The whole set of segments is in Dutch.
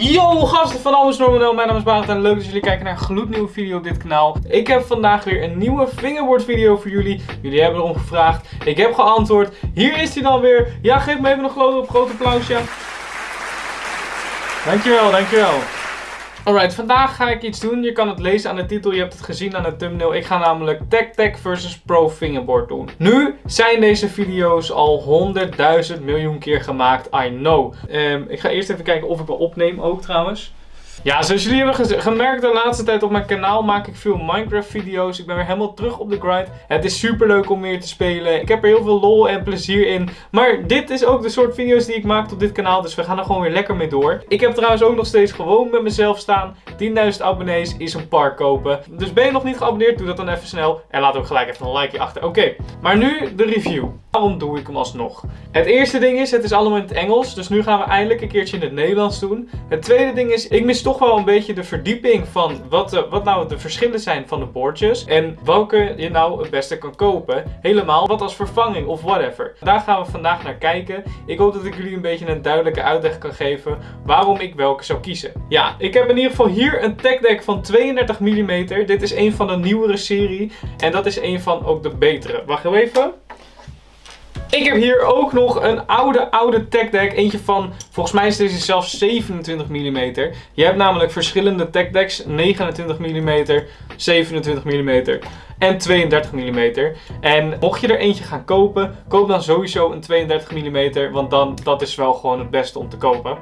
Yo gasten van Alles Normaal, mijn naam is Barend en leuk dat jullie kijken naar een gloednieuwe video op dit kanaal. Ik heb vandaag weer een nieuwe fingerboard video voor jullie. Jullie hebben erom gevraagd, ik heb geantwoord. Hier is hij dan weer. Ja, geef me even een grote applausje. Dankjewel, dankjewel. Alright, vandaag ga ik iets doen. Je kan het lezen aan de titel, je hebt het gezien aan de thumbnail. Ik ga namelijk Tech Tech versus Pro Fingerboard doen. Nu zijn deze video's al 100.000 miljoen keer gemaakt, I know. Um, ik ga eerst even kijken of ik wel opneem ook trouwens. Ja, zoals jullie hebben gemerkt de laatste tijd op mijn kanaal maak ik veel Minecraft video's. Ik ben weer helemaal terug op de grind. Het is super leuk om meer te spelen. Ik heb er heel veel lol en plezier in. Maar dit is ook de soort video's die ik maak op dit kanaal. Dus we gaan er gewoon weer lekker mee door. Ik heb trouwens ook nog steeds gewoon met mezelf staan. 10.000 abonnees is een park kopen. Dus ben je nog niet geabonneerd, doe dat dan even snel. En laat ook gelijk even een likeje achter. Oké, maar nu de review. Waarom doe ik hem alsnog? Het eerste ding is, het is allemaal in het Engels. Dus nu gaan we eindelijk een keertje in het Nederlands doen. Het tweede ding is, ik mis toch wel een beetje de verdieping van wat, de, wat nou de verschillen zijn van de boordjes. En welke je nou het beste kan kopen. Helemaal wat als vervanging of whatever. Daar gaan we vandaag naar kijken. Ik hoop dat ik jullie een beetje een duidelijke uitleg kan geven waarom ik welke zou kiezen. Ja, ik heb in ieder geval hier een tech deck van 32 mm. Dit is een van de nieuwere serie. En dat is een van ook de betere. Wacht even. Ik heb hier ook nog een oude, oude tech deck. Eentje van, volgens mij is deze zelfs 27 mm. Je hebt namelijk verschillende tech decks. 29 mm, 27 mm en 32 mm. En mocht je er eentje gaan kopen, koop dan sowieso een 32 mm, want dan dat is wel gewoon het beste om te kopen.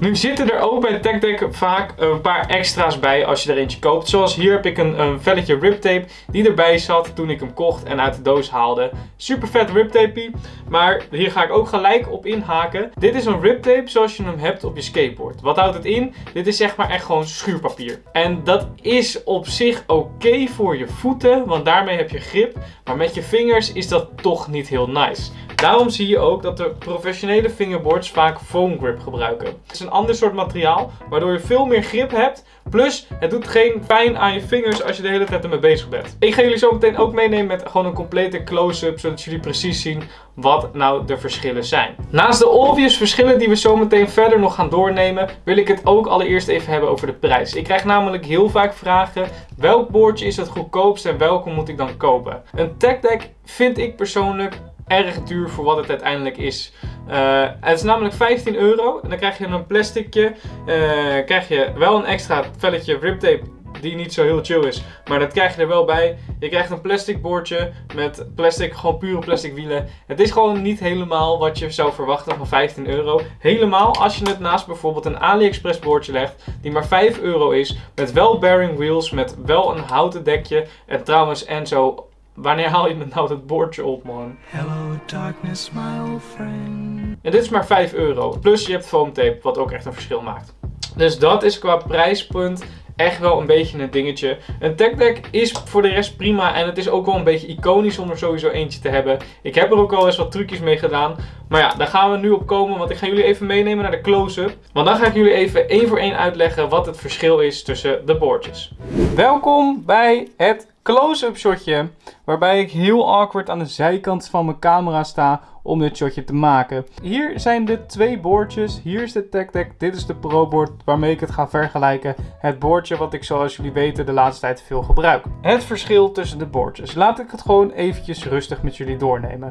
Nu zitten er ook bij TechDeck vaak een paar extra's bij als je er eentje koopt. Zoals hier heb ik een, een velletje riptape die erbij zat toen ik hem kocht en uit de doos haalde. Super vet riptape, maar hier ga ik ook gelijk op inhaken. Dit is een riptape zoals je hem hebt op je skateboard. Wat houdt het in? Dit is zeg maar echt gewoon schuurpapier. En dat is op zich oké voor je voeten, want daarmee heb je grip. Maar met je vingers is dat toch niet heel nice. Daarom zie je ook dat de professionele fingerboards vaak foam grip gebruiken. Het is een ander soort materiaal, waardoor je veel meer grip hebt. Plus, het doet geen pijn aan je vingers als je de hele tijd ermee bezig bent. Ik ga jullie zo meteen ook meenemen met gewoon een complete close-up, zodat jullie precies zien wat nou de verschillen zijn. Naast de obvious verschillen die we zo meteen verder nog gaan doornemen, wil ik het ook allereerst even hebben over de prijs. Ik krijg namelijk heel vaak vragen, welk boordje is het goedkoopst en welke moet ik dan kopen? Een tech vind ik persoonlijk erg duur voor wat het uiteindelijk is. Uh, het is namelijk 15 euro. En dan krijg je een plasticje. Uh, krijg je wel een extra velletje riptape die niet zo heel chill is. Maar dat krijg je er wel bij. Je krijgt een plastic boordje met plastic, gewoon pure plastic wielen. Het is gewoon niet helemaal wat je zou verwachten van 15 euro. Helemaal als je het naast bijvoorbeeld een AliExpress boordje legt, die maar 5 euro is. Met wel bearing wheels, met wel een houten dekje. En trouwens Enzo Wanneer haal je nou dat bordje op, man? Hello darkness, my old friend. En dit is maar 5 euro. Plus je hebt foamtape, wat ook echt een verschil maakt. Dus dat is qua prijspunt echt wel een beetje een dingetje. Een tech deck is voor de rest prima en het is ook wel een beetje iconisch om er sowieso eentje te hebben. Ik heb er ook al eens wat trucjes mee gedaan. Maar ja, daar gaan we nu op komen, want ik ga jullie even meenemen naar de close-up. Want dan ga ik jullie even één voor één uitleggen wat het verschil is tussen de boordjes. Welkom bij het close-up shotje. Waarbij ik heel awkward aan de zijkant van mijn camera sta om dit shotje te maken. Hier zijn de twee boordjes. Hier is de Tech Deck. Dit is de Pro board waarmee ik het ga vergelijken. Het boordje wat ik zoals jullie weten de laatste tijd veel gebruik. Het verschil tussen de boordjes. Laat ik het gewoon eventjes rustig met jullie doornemen.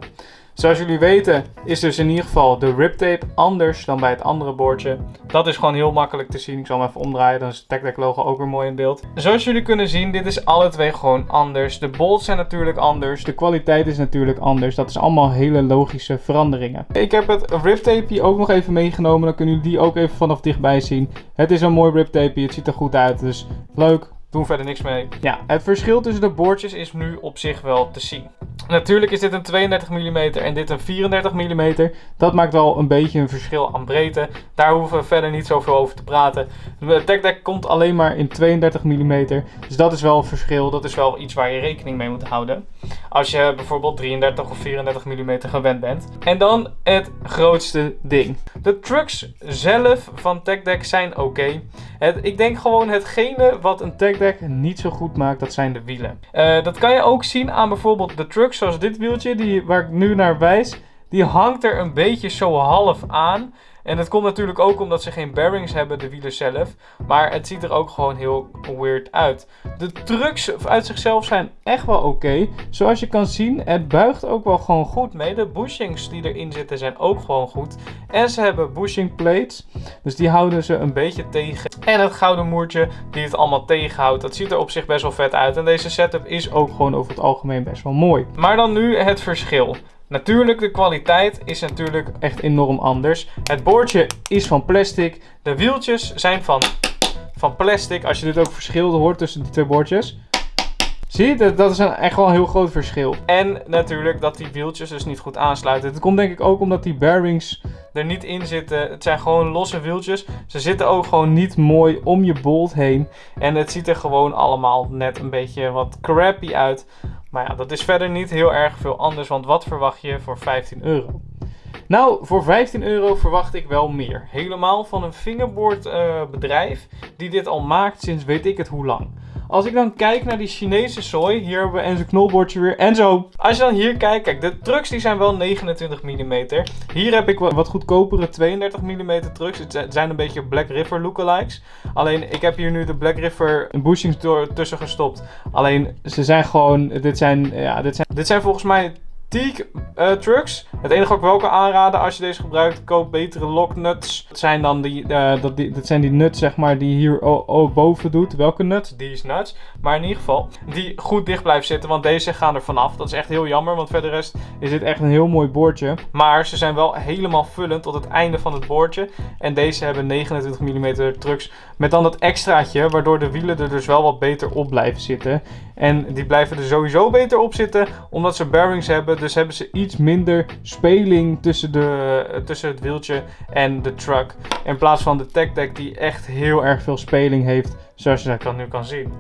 Zoals jullie weten is dus in ieder geval de riptape anders dan bij het andere boordje. Dat is gewoon heel makkelijk te zien. Ik zal hem even omdraaien, dan is het TechDeck logo ook weer mooi in beeld. Zoals jullie kunnen zien, dit is alle twee gewoon anders. De bolts zijn natuurlijk anders, de kwaliteit is natuurlijk anders. Dat is allemaal hele logische veranderingen. Ik heb het riptape ook nog even meegenomen, dan kunnen jullie die ook even vanaf dichtbij zien. Het is een mooi riptape, het ziet er goed uit, dus leuk. Doen verder niks mee. Ja, het verschil tussen de boordjes is nu op zich wel te zien. Natuurlijk is dit een 32 mm en dit een 34 mm. Dat maakt wel een beetje een verschil aan breedte. Daar hoeven we verder niet zoveel over te praten. De TechDeck komt alleen maar in 32 mm. Dus dat is wel een verschil. Dat is wel iets waar je rekening mee moet houden. Als je bijvoorbeeld 33 of 34 mm gewend bent. En dan het grootste ding. De trucks zelf van TechDeck zijn oké. Ik denk gewoon hetgene wat een TechDeck niet zo goed maakt, dat zijn de wielen. Uh, dat kan je ook zien aan bijvoorbeeld de trucks zoals dit wieltje, die, waar ik nu naar wijs. Die hangt er een beetje zo half aan. En het komt natuurlijk ook omdat ze geen bearings hebben, de wielen zelf. Maar het ziet er ook gewoon heel weird uit. De trucks uit zichzelf zijn echt wel oké. Zoals je kan zien, het buigt ook wel gewoon goed mee. De bushings die erin zitten zijn ook gewoon goed. En ze hebben bushing plates. Dus die houden ze een beetje tegen. En het gouden moertje die het allemaal tegenhoudt. Dat ziet er op zich best wel vet uit. En deze setup is ook gewoon over het algemeen best wel mooi. Maar dan nu het verschil. Natuurlijk, de kwaliteit is natuurlijk echt enorm anders. Het boordje is van plastic. De wieltjes zijn van, van plastic. Als je dit ook verschil hoort tussen die twee boordjes. Zie je, dat is een, echt wel een heel groot verschil. En natuurlijk dat die wieltjes dus niet goed aansluiten. Het komt denk ik ook omdat die bearings er niet in zitten. Het zijn gewoon losse wieltjes. Ze zitten ook gewoon niet mooi om je bolt heen. En het ziet er gewoon allemaal net een beetje wat crappy uit. Maar ja, dat is verder niet heel erg veel anders. Want wat verwacht je voor 15 euro? Nou, voor 15 euro verwacht ik wel meer. Helemaal van een fingerboard uh, bedrijf die dit al maakt sinds weet ik het hoe lang. Als ik dan kijk naar die Chinese sooi, hier hebben we Enzo knolbordje weer. Enzo, als je dan hier kijkt, kijk, de trucks die zijn wel 29 mm. Hier heb ik wat goedkopere 32 mm trucks. Het zijn een beetje Black River lookalikes. Alleen, ik heb hier nu de Black River bushings tussen gestopt. Alleen, ze zijn gewoon, dit zijn, ja, dit zijn, dit zijn volgens mij Teak uh, trucks. Het enige wat ik wel kan aanraden als je deze gebruikt, koop betere locknuts. Dat zijn dan die, uh, dat, die, dat zijn die nuts zeg maar die hier boven doet. Welke nuts? Die is nuts. Maar in ieder geval, die goed dicht blijven zitten, want deze gaan er vanaf. Dat is echt heel jammer, want verder is dit echt een heel mooi boordje. Maar ze zijn wel helemaal vullend tot het einde van het boordje. En deze hebben 29 mm trucks met dan dat extraatje, waardoor de wielen er dus wel wat beter op blijven zitten. En die blijven er sowieso beter op zitten, omdat ze bearings hebben. Dus hebben ze iets minder speling tussen, de, tussen het wieltje en de truck. In plaats van de Tech Deck die echt heel erg veel speling heeft, zoals je dat nu kan zien.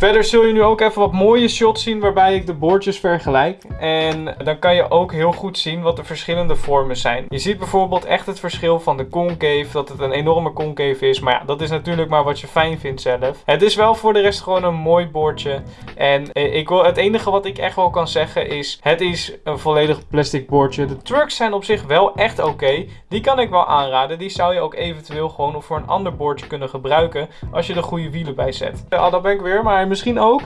Verder zul je nu ook even wat mooie shots zien waarbij ik de boordjes vergelijk. En dan kan je ook heel goed zien wat de verschillende vormen zijn. Je ziet bijvoorbeeld echt het verschil van de concave, dat het een enorme concave is. Maar ja, dat is natuurlijk maar wat je fijn vindt zelf. Het is wel voor de rest gewoon een mooi boordje. En eh, ik wil, het enige wat ik echt wel kan zeggen is, het is een volledig plastic boordje. De trucks zijn op zich wel echt oké. Die kan ik wel aanraden. Die zou je ook eventueel gewoon voor een ander boordje kunnen gebruiken als je de goede wielen bij zet. Ja, ah, dat ben ik weer, maar misschien ook,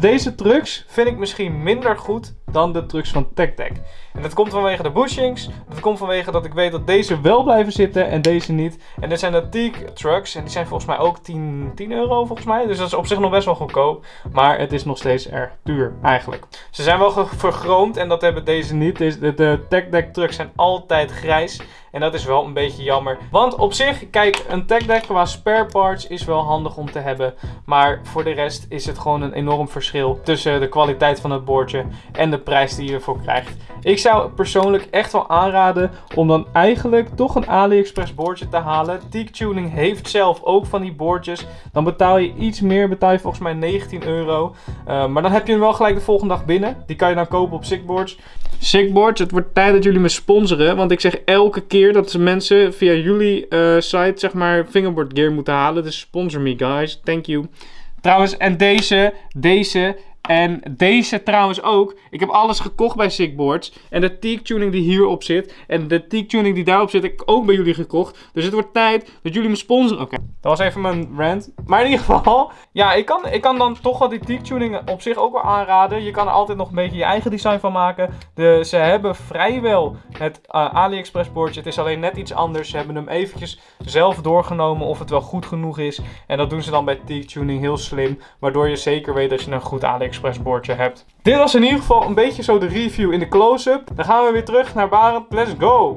deze trucks vind ik misschien minder goed dan de trucks van TechTech. En dat komt vanwege de bushings. Dat komt vanwege dat ik weet dat deze wel blijven zitten en deze niet. En dit zijn de Teak trucks. En die zijn volgens mij ook 10, 10 euro volgens mij. Dus dat is op zich nog best wel goedkoop. Maar het is nog steeds erg duur eigenlijk. Ze zijn wel vergroomd en dat hebben deze niet. De, de TechDeck trucks zijn altijd grijs. En dat is wel een beetje jammer. Want op zich, kijk, een tech deck qua spare parts is wel handig om te hebben. Maar voor de rest is het gewoon een enorm verschil tussen de kwaliteit van het boordje en de prijs die je ervoor krijgt. Ik zou persoonlijk echt wel aanraden om dan eigenlijk toch een AliExpress boordje te halen. Teak Tuning heeft zelf ook van die boordjes. Dan betaal je iets meer, betaal je volgens mij 19 euro. Uh, maar dan heb je hem wel gelijk de volgende dag binnen. Die kan je dan kopen op Sickboards. Sickboards, het wordt tijd dat jullie me sponsoren. Want ik zeg elke keer dat mensen via jullie uh, site zeg maar fingerboard gear moeten halen. Dus sponsor me guys, thank you. Trouwens, en deze, deze en deze trouwens ook. Ik heb alles gekocht bij Sickboards. En de teak tuning die hierop zit. En de teak tuning die daarop zit, heb ik ook bij jullie gekocht. Dus het wordt tijd dat jullie me sponsoren. Oké, dat was even mijn rant. Maar in ieder geval, ja, ik kan, ik kan dan toch wel die teak tuning op zich ook wel aanraden. Je kan er altijd nog een beetje je eigen design van maken. De, ze hebben vrijwel het uh, AliExpress boordje. Het is alleen net iets anders. Ze hebben hem eventjes zelf doorgenomen of het wel goed genoeg is. En dat doen ze dan bij teak tuning heel slim. Waardoor je zeker weet dat je een goed AliExpress bordje hebt. Dit was in ieder geval een beetje zo de review in de close-up. Dan gaan we weer terug naar Barend. Let's go!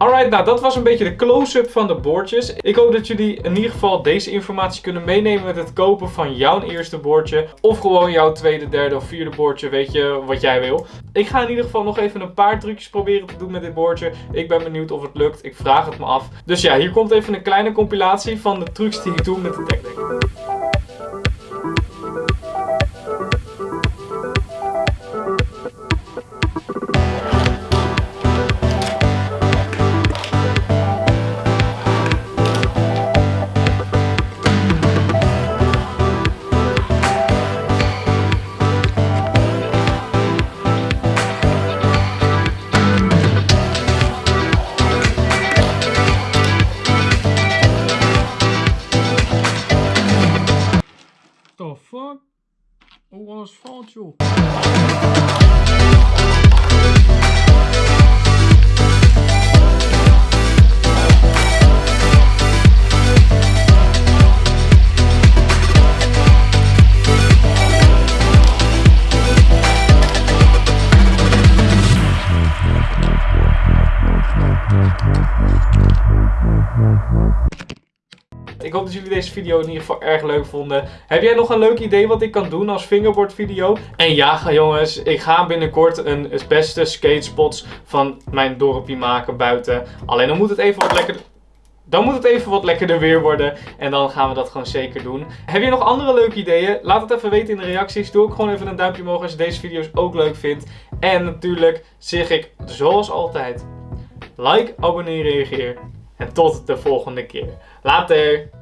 Alright, nou dat was een beetje de close-up van de boordjes. Ik hoop dat jullie in ieder geval deze informatie kunnen meenemen met het kopen van jouw eerste boordje. Of gewoon jouw tweede, derde of vierde boordje, weet je wat jij wil. Ik ga in ieder geval nog even een paar trucjes proberen te doen met dit boordje. Ik ben benieuwd of het lukt, ik vraag het me af. Dus ja, hier komt even een kleine compilatie van de trucs die ik doe met de TechDeck. o asfalto. Dat jullie deze video in ieder geval erg leuk vonden. Heb jij nog een leuk idee wat ik kan doen als fingerboard video? En ja jongens, ik ga binnenkort een beste skatespots van mijn dorpje maken buiten. Alleen dan moet het even wat lekker... Dan moet het even wat lekkerder weer worden. En dan gaan we dat gewoon zeker doen. Heb je nog andere leuke ideeën? Laat het even weten in de reacties. Doe ook gewoon even een duimpje omhoog als je deze video's ook leuk vindt. En natuurlijk zeg ik zoals altijd. Like, abonneer, reageer. En tot de volgende keer. Later!